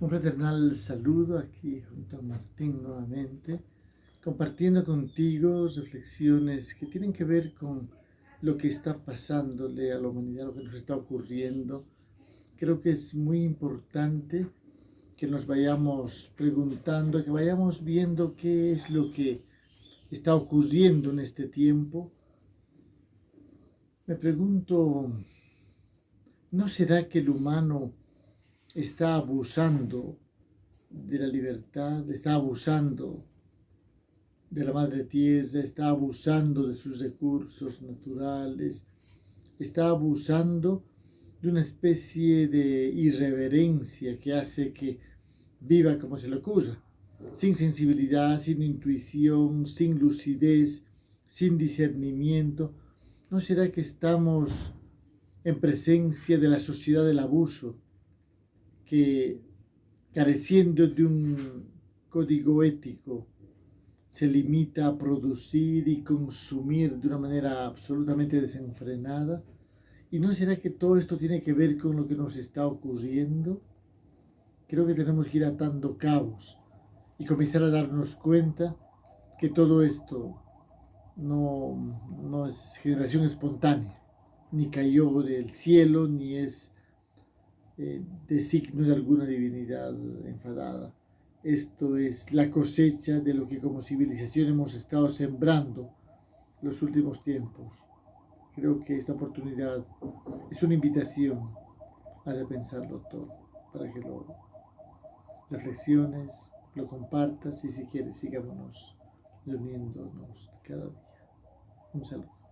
Un fraternal saludo aquí junto a Martín nuevamente, compartiendo contigo reflexiones que tienen que ver con lo que está pasándole a la humanidad, lo que nos está ocurriendo. Creo que es muy importante que nos vayamos preguntando, que vayamos viendo qué es lo que está ocurriendo en este tiempo. Me pregunto, ¿no será que el humano está abusando de la libertad, está abusando de la madre tierra, está abusando de sus recursos naturales, está abusando de una especie de irreverencia que hace que viva como se le ocurra, sin sensibilidad, sin intuición, sin lucidez, sin discernimiento. ¿No será que estamos en presencia de la sociedad del abuso, que careciendo de un código ético se limita a producir y consumir de una manera absolutamente desenfrenada? ¿Y no será que todo esto tiene que ver con lo que nos está ocurriendo? Creo que tenemos que ir atando cabos y comenzar a darnos cuenta que todo esto no, no es generación espontánea, ni cayó del cielo, ni es eh, de signo de alguna divinidad enfadada. Esto es la cosecha de lo que como civilización hemos estado sembrando los últimos tiempos. Creo que esta oportunidad es una invitación a repensarlo todo, para que lo reflexiones, lo compartas y si quieres sigámonos reuniéndonos cada día. Un saludo.